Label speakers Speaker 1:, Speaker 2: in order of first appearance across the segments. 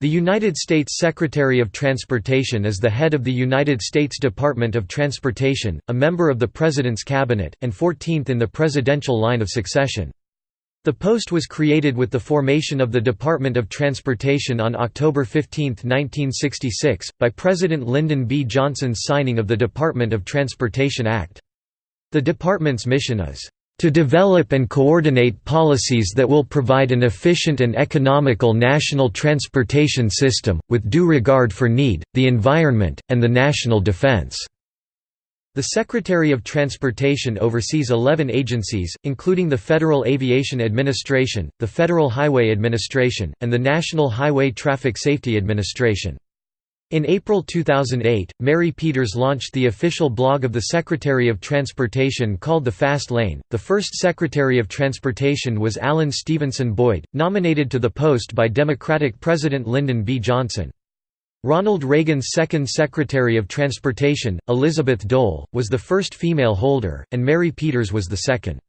Speaker 1: The United States Secretary of Transportation is the head of the United States Department of Transportation, a member of the President's Cabinet, and 14th in the presidential line of succession. The post was created with the formation of the Department of Transportation on October 15, 1966, by President Lyndon B. Johnson's signing of the Department of Transportation Act. The department's mission is to develop and coordinate policies that will provide an efficient and economical national transportation system, with due regard for need, the environment, and the national defense." The Secretary of Transportation oversees 11 agencies, including the Federal Aviation Administration, the Federal Highway Administration, and the National Highway Traffic Safety Administration. In April 2008, Mary Peters launched the official blog of the Secretary of Transportation called The Fast Lane. The first Secretary of Transportation was Alan Stevenson Boyd, nominated to the post by Democratic President Lyndon B. Johnson. Ronald Reagan's second Secretary of Transportation, Elizabeth Dole, was the first female holder, and Mary Peters was the second.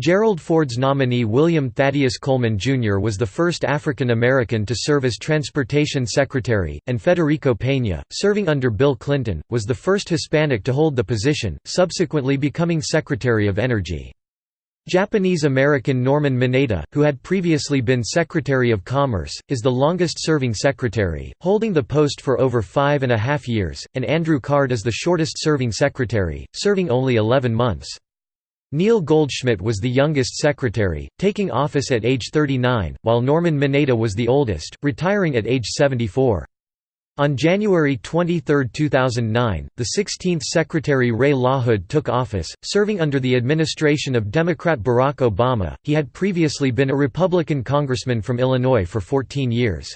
Speaker 1: Gerald Ford's nominee William Thaddeus Coleman, Jr. was the first African American to serve as Transportation Secretary, and Federico Peña, serving under Bill Clinton, was the first Hispanic to hold the position, subsequently becoming Secretary of Energy. Japanese-American Norman Mineta, who had previously been Secretary of Commerce, is the longest-serving secretary, holding the post for over five and a half years, and Andrew Card is the shortest-serving secretary, serving only 11 months. Neil Goldschmidt was the youngest secretary, taking office at age 39, while Norman Mineta was the oldest, retiring at age 74. On January 23, 2009, the 16th Secretary Ray LaHood took office, serving under the administration of Democrat Barack Obama. He had previously been a Republican congressman from Illinois for 14 years.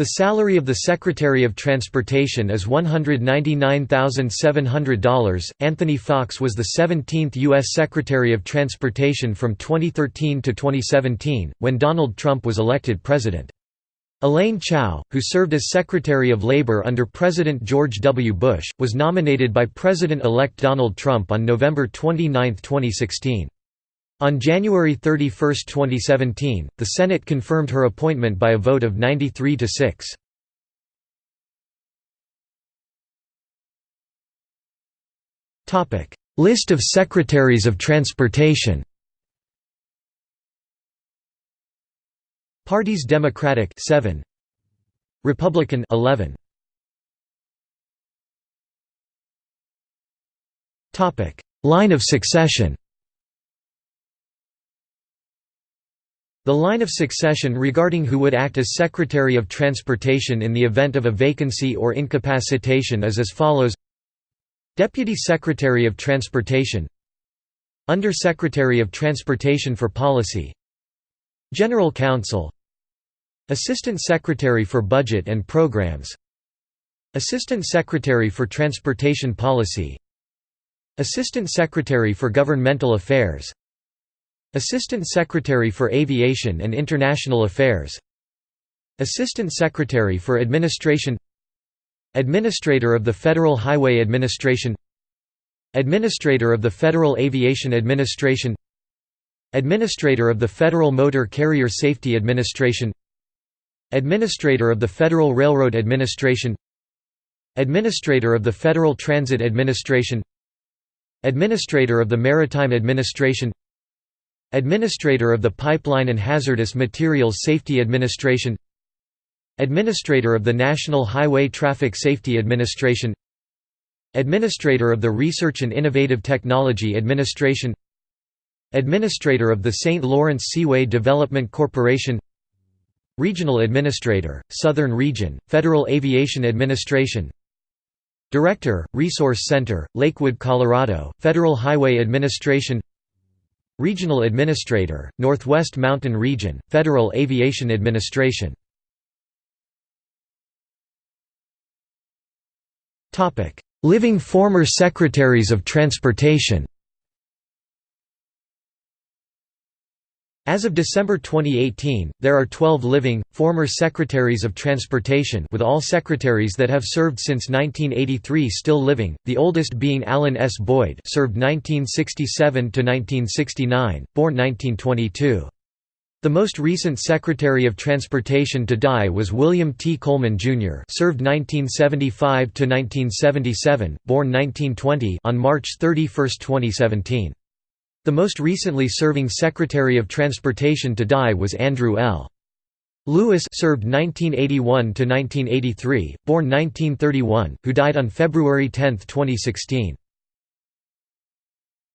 Speaker 1: The salary of the Secretary of Transportation is $199,700. Anthony Foxx was the 17th U.S. Secretary of Transportation from 2013 to 2017, when Donald Trump was elected president. Elaine Chao, who served as Secretary of Labor under President George W. Bush, was nominated by President-elect Donald Trump on November 29, 2016. On January 31, 2017, the Senate confirmed her appointment by a vote of 93 to 6. Topic: List of Secretaries of Transportation. Parties Democratic 7 Republican 11 Topic Line of succession The line of succession regarding who would act as Secretary of Transportation in the event of a vacancy or incapacitation is as follows. Deputy Secretary of Transportation. Under Secretary of Transportation for Policy. General Counsel. Assistant Secretary for Budget and Programs. Assistant Secretary for Transportation Policy. Assistant Secretary for Governmental Affairs Assistant Secretary for Aviation and International Affairs. Assistant Secretary for Administration. Administrator of the Federal Highway Administration. Administrator of the Federal Aviation Administration. Administrator of the Federal Motor Carrier Safety Administration. Administrator of the Federal Railroad Administration. Administrator of the Federal Transit Administration. Administrator of the Maritime Administration Administrator of the Pipeline and Hazardous Materials Safety Administration Administrator of the National Highway Traffic Safety Administration Administrator of the Research and Innovative Technology Administration Administrator of the St. Lawrence Seaway Development Corporation Regional Administrator, Southern Region, Federal Aviation Administration Director, Resource Center, Lakewood, Colorado, Federal Highway Administration Regional Administrator, Northwest Mountain Region, Federal Aviation Administration. Living former Secretaries of Transportation As of December 2018, there are 12 living, former Secretaries of Transportation with all secretaries that have served since 1983 still living, the oldest being Alan S. Boyd served 1967–1969, born 1922. The most recent Secretary of Transportation to die was William T. Coleman, Jr. served 1975–1977, born 1920 on March 31, 2017. The most recently serving Secretary of Transportation to die was Andrew L. Lewis served 1981–1983, born 1931, who died on February 10, 2016.